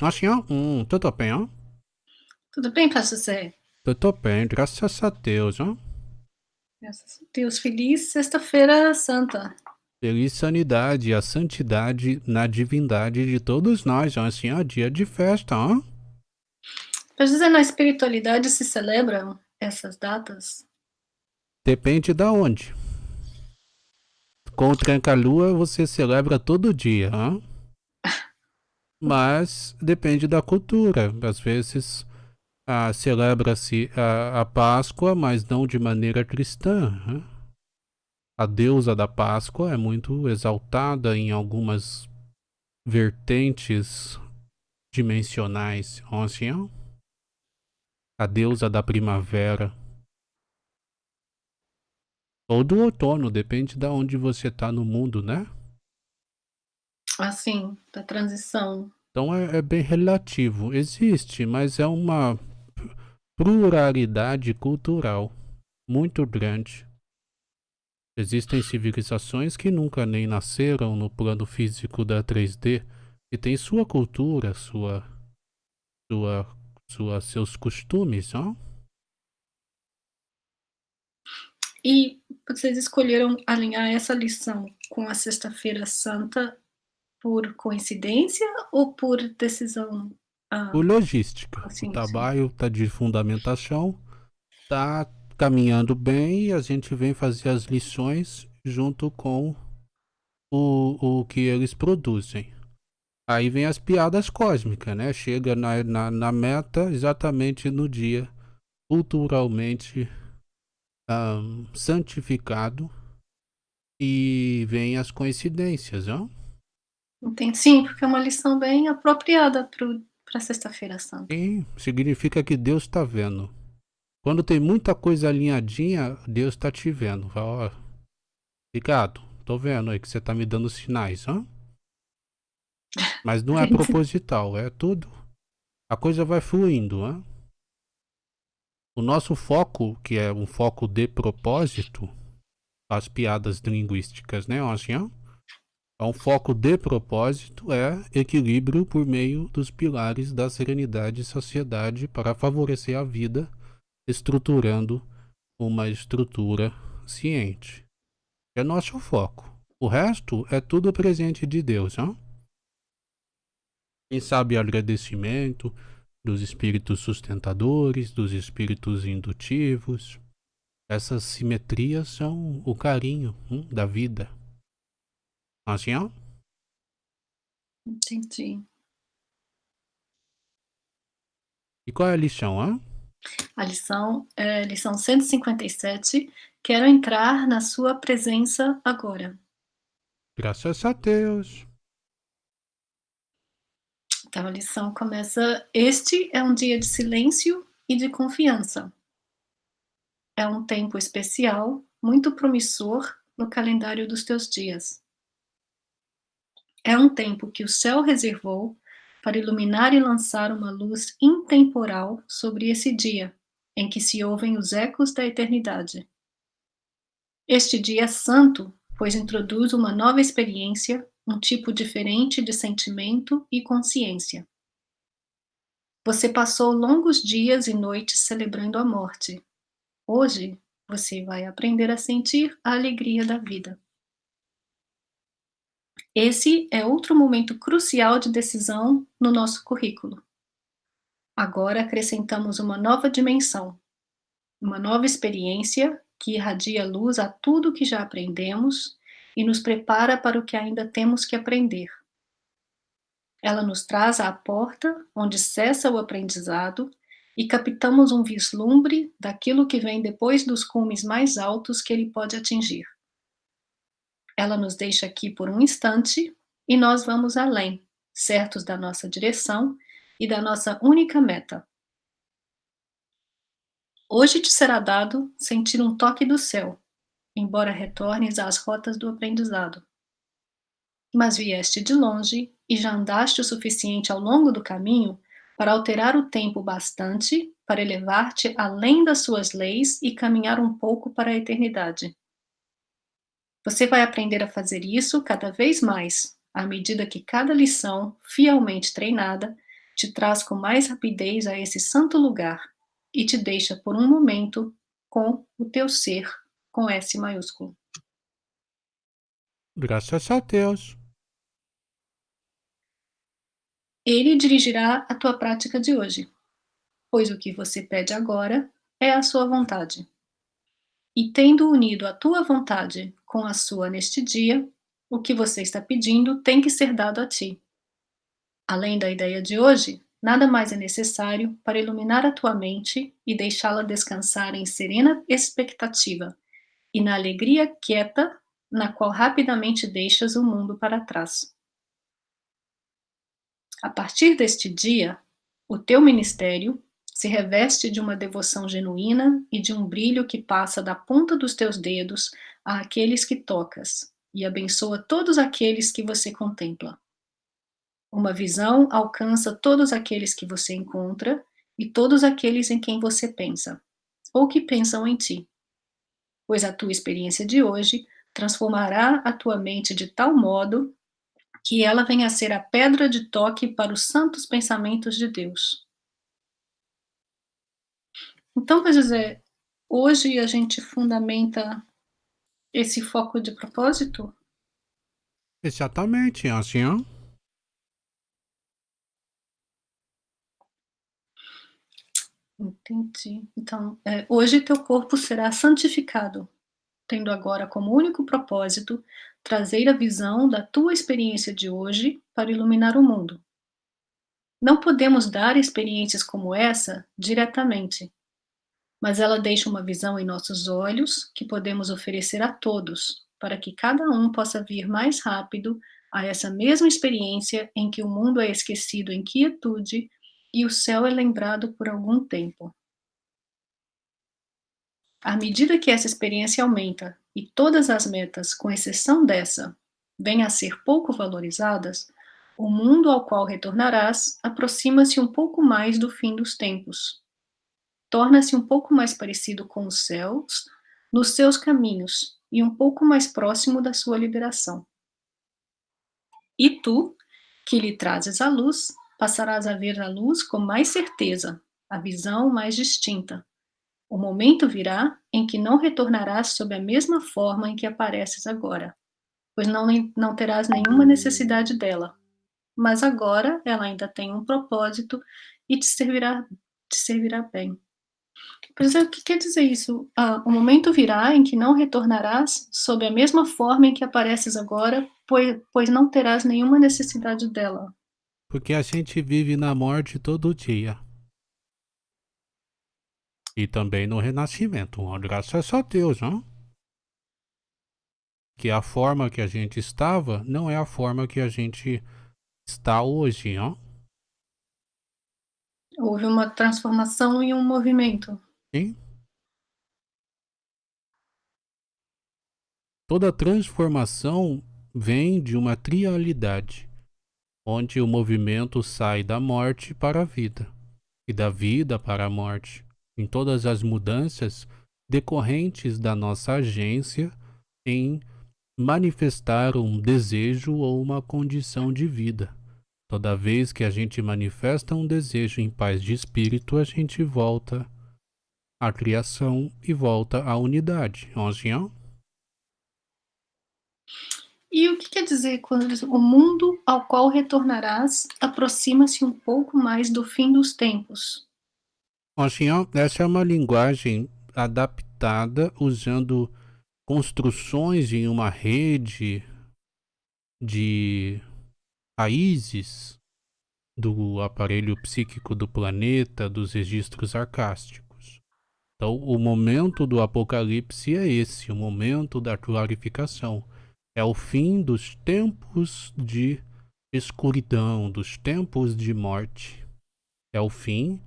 Assim, ó, hum, tudo bem, ó? Tudo bem pra você? Tudo bem, graças a Deus, ó. Graças a Deus. Feliz Sexta-feira Santa. Feliz sanidade, a santidade na divindade de todos nós, ó. Assim, ó, dia de festa, ó. Quer dizer, na espiritualidade se celebram essas datas? Depende da onde. Com o Tranca-Lua você celebra todo dia, ó. Mas depende da cultura. Às vezes ah, celebra-se a, a, Páscoa, mas não de maneira cristã. Né? A deusa da Páscoa é muito exaltada em algumas vertentes dimensionais. Assim, ó. A deusa da primavera. Ou do outono, depende de onde você está no mundo, né? Assim, da transição. Então é, é bem relativo. Existe, mas é uma pluralidade cultural muito grande. Existem civilizações que nunca nem nasceram no plano físico da 3D e têm sua cultura, sua, sua, sua seus costumes, ó. E vocês escolheram alinhar essa lição com a Sexta-feira Santa por coincidência ou por decisão? Ah, por logística. Assim, o trabalho está de fundamentação, está caminhando bem e a gente vem fazer as lições junto com o, o que eles produzem. Aí vem as piadas cósmicas, né? Chega na, na, na meta exatamente no dia culturalmente um, santificado e vem as coincidências, ó. Entendi, sim, porque é uma lição bem apropriada para sexta-feira santa. Sim, significa que Deus está vendo. Quando tem muita coisa alinhadinha, Deus está te vendo. Fala, ó, Ricardo, tô vendo aí que você tá me dando sinais. Mas não é proposital, é tudo. A coisa vai fluindo. O nosso foco, que é um foco de propósito, as piadas linguísticas, né? Assim, ó. É um foco de propósito é equilíbrio por meio dos pilares da serenidade e sociedade para favorecer a vida, estruturando uma estrutura ciente. É nosso foco. O resto é tudo presente de Deus, ó. Quem sabe agradecimento, dos espíritos sustentadores, dos espíritos indutivos. Essas simetrias são o carinho hum, da vida. Assim, ó. Entendi. E qual é a lição, ó? A lição é lição 157. Quero entrar na sua presença agora. Graças a Deus. Então a lição começa: Este é um dia de silêncio e de confiança. É um tempo especial, muito promissor no calendário dos teus dias. É um tempo que o céu reservou para iluminar e lançar uma luz intemporal sobre esse dia, em que se ouvem os ecos da eternidade. Este dia é santo, pois introduz uma nova experiência um tipo diferente de sentimento e consciência. Você passou longos dias e noites celebrando a morte. Hoje, você vai aprender a sentir a alegria da vida. Esse é outro momento crucial de decisão no nosso currículo. Agora acrescentamos uma nova dimensão, uma nova experiência que irradia luz a tudo que já aprendemos e nos prepara para o que ainda temos que aprender. Ela nos traz à porta onde cessa o aprendizado e captamos um vislumbre daquilo que vem depois dos cumes mais altos que ele pode atingir. Ela nos deixa aqui por um instante e nós vamos além, certos da nossa direção e da nossa única meta. Hoje te será dado sentir um toque do céu, embora retornes às rotas do aprendizado. Mas vieste de longe e já andaste o suficiente ao longo do caminho para alterar o tempo bastante para elevar-te além das suas leis e caminhar um pouco para a eternidade. Você vai aprender a fazer isso cada vez mais, à medida que cada lição, fielmente treinada, te traz com mais rapidez a esse santo lugar e te deixa por um momento com o teu ser com S maiúsculo. Graças a Deus. Ele dirigirá a tua prática de hoje, pois o que você pede agora é a sua vontade. E tendo unido a tua vontade com a sua neste dia, o que você está pedindo tem que ser dado a ti. Além da ideia de hoje, nada mais é necessário para iluminar a tua mente e deixá-la descansar em serena expectativa e na alegria quieta na qual rapidamente deixas o mundo para trás. A partir deste dia, o teu ministério se reveste de uma devoção genuína e de um brilho que passa da ponta dos teus dedos àqueles que tocas e abençoa todos aqueles que você contempla. Uma visão alcança todos aqueles que você encontra e todos aqueles em quem você pensa, ou que pensam em ti. Pois a tua experiência de hoje transformará a tua mente de tal modo que ela venha a ser a pedra de toque para os santos pensamentos de Deus. Então, quer dizer, hoje a gente fundamenta esse foco de propósito? Exatamente, assim, ó. Entendi. Então, é, hoje teu corpo será santificado, tendo agora como único propósito trazer a visão da tua experiência de hoje para iluminar o mundo. Não podemos dar experiências como essa diretamente, mas ela deixa uma visão em nossos olhos que podemos oferecer a todos, para que cada um possa vir mais rápido a essa mesma experiência em que o mundo é esquecido em quietude e o céu é lembrado por algum tempo. À medida que essa experiência aumenta e todas as metas, com exceção dessa, venham a ser pouco valorizadas, o mundo ao qual retornarás aproxima-se um pouco mais do fim dos tempos. Torna-se um pouco mais parecido com os céus nos seus caminhos e um pouco mais próximo da sua liberação. E tu, que lhe trazes a luz, passarás a ver a luz com mais certeza, a visão mais distinta, o momento virá em que não retornarás sob a mesma forma em que apareces agora, pois não, não terás nenhuma necessidade dela. Mas agora ela ainda tem um propósito e te servirá, te servirá bem. É, o que quer dizer isso? Ah, o momento virá em que não retornarás sob a mesma forma em que apareces agora, pois, pois não terás nenhuma necessidade dela. Porque a gente vive na morte todo dia e também no renascimento. Graças a Deus, não? Que a forma que a gente estava não é a forma que a gente está hoje, não? Houve uma transformação e um movimento. Toda transformação vem de uma trialidade, onde o movimento sai da morte para a vida e da vida para a morte em todas as mudanças decorrentes da nossa agência em manifestar um desejo ou uma condição de vida. Toda vez que a gente manifesta um desejo em paz de espírito, a gente volta à criação e volta à unidade. Onzinho? E o que quer dizer quando diz, o mundo ao qual retornarás aproxima-se um pouco mais do fim dos tempos? Assim, essa é uma linguagem adaptada usando construções em uma rede de raízes do aparelho psíquico do planeta, dos registros arcásticos. Então, o momento do apocalipse é esse, o momento da clarificação. É o fim dos tempos de escuridão, dos tempos de morte. É o fim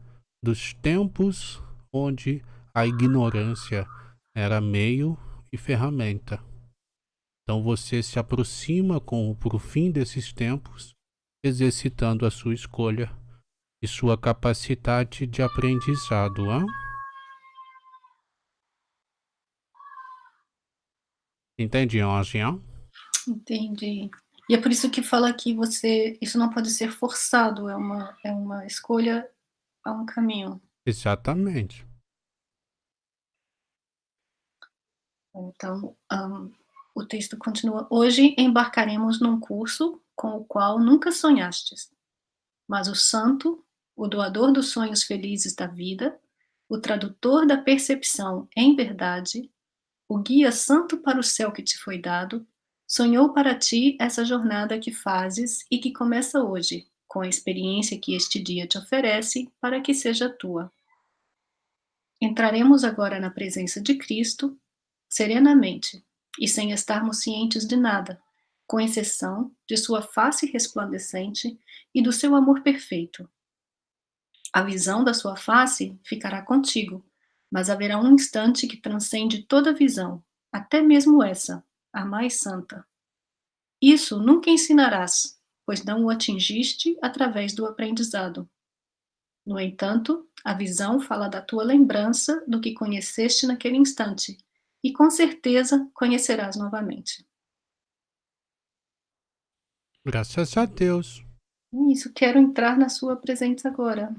dos tempos onde a ignorância era meio e ferramenta. Então você se aproxima com o fim desses tempos, exercitando a sua escolha e sua capacidade de aprendizado. Hein? Entendi, Anjinha? Entendi. E é por isso que fala que você isso não pode ser forçado, é uma é uma escolha a um caminho. Exatamente. Então, hã, o texto continua: "Hoje embarcaremos num curso com o qual nunca sonhastes, mas o santo, o doador dos sonhos felizes da vida, o tradutor da percepção em verdade, o guia santo para o céu que te foi dado, sonhou para ti essa jornada que fazes e que começa hoje, com a experiência que este dia te oferece para que seja tua. Entraremos agora na presença de Cristo, serenamente e sem estarmos cientes de nada, com exceção de sua face resplandecente e do seu amor perfeito. A visão da sua face ficará contigo, mas haverá um instante que transcende toda visão, até mesmo essa, a mais santa. Isso nunca ensinarás, pois não o atingiste através do aprendizado. No entanto, a visão fala da tua lembrança do que conheceste naquele instante, e com certeza conhecerás novamente. Graças a Deus. Isso, quero entrar na sua presença agora.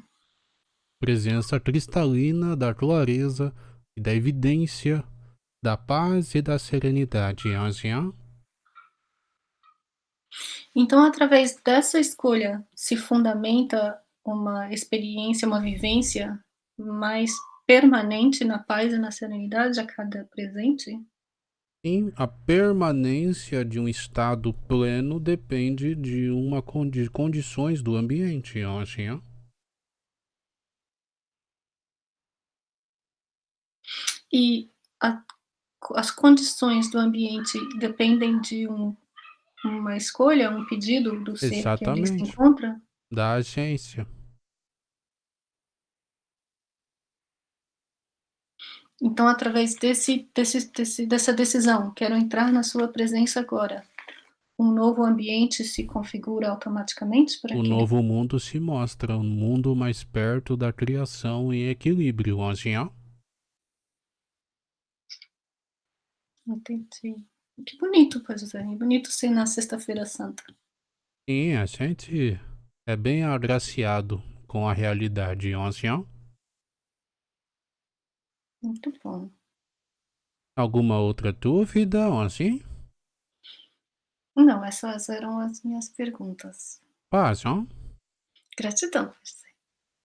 Presença cristalina da clareza e da evidência, da paz e da serenidade, Anjinha. Então, através dessa escolha, se fundamenta uma experiência, uma vivência mais permanente na paz e na serenidade a cada presente? Sim, a permanência de um estado pleno depende de uma condi condições do ambiente, Anjinha. E a, as condições do ambiente dependem de um, uma escolha, um pedido do ser que ali se encontra? Da agência. Então, através desse, desse, desse, dessa decisão, quero entrar na sua presença agora. Um novo ambiente se configura automaticamente para O novo mundo se mostra, um mundo mais perto da criação em equilíbrio, Anjinha. Entendi. Que bonito, pois é. Bonito ser na Sexta-feira Santa. Sim, a gente é bem agraciado com a realidade, Anjinha. Muito bom. Alguma outra dúvida, assim? Não, essas eram as minhas perguntas. Paz, ó. Gratidão.